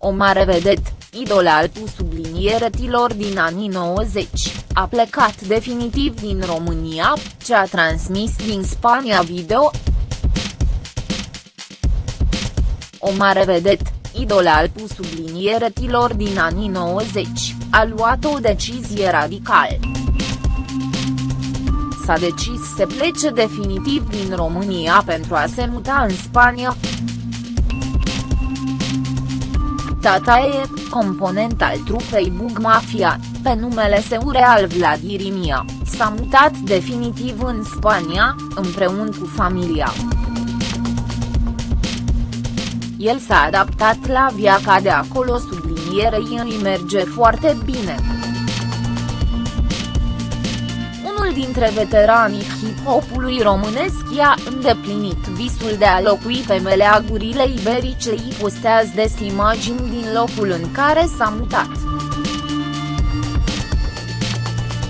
O mare vedet, idol al sublinierătilor din anii 90, a plecat definitiv din România, ce a transmis din Spania video. O mare vedet, idol al sublinierătilor din anii 90, a luat o decizie radicală s-a decis să plece definitiv din România pentru a se muta în Spania. Tata e, component al trupei Bug Mafia, pe numele său real Vladirimia, s-a mutat definitiv în Spania, împreună cu familia. El s-a adaptat la viața de acolo sublinierei îi merge foarte bine unul dintre veteranii hip-hopului românesc i-a îndeplinit visul de a locui pe meleagurile iberice îi postează des imagini din locul în care s-a mutat.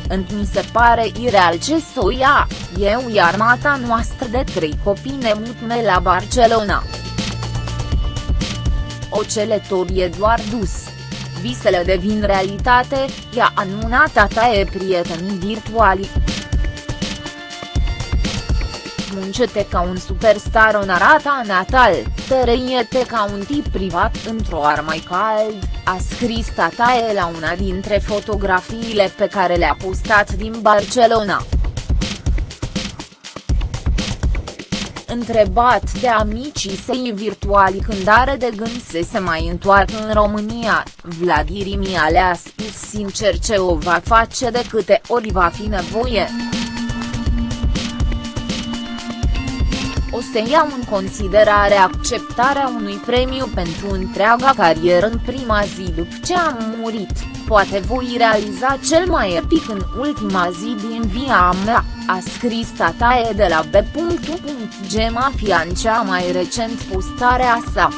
mi se pare ireal ce să ia, eu i armata noastră de trei copii ne mutme la Barcelona. O celetorie doar dus visele devin realitate, i-a anunțat tata e prietenii virtuali. Muncete ca un superstar în arata natal, tărăiete ca un tip privat într-o ar mai cald, a scris tataie la una dintre fotografiile pe care le-a postat din Barcelona. Întrebat de amicii săi virtuali când are de gând să se mai întoarcă în România, Vladirimia le-a spus sincer ce o va face de câte ori va fi nevoie. O să iau în considerare acceptarea unui premiu pentru întreaga carieră în prima zi după ce am murit, poate voi realiza cel mai epic în ultima zi din via mea, a scris Tatae de la B.U.G Mafia în cea mai recent postare a sa.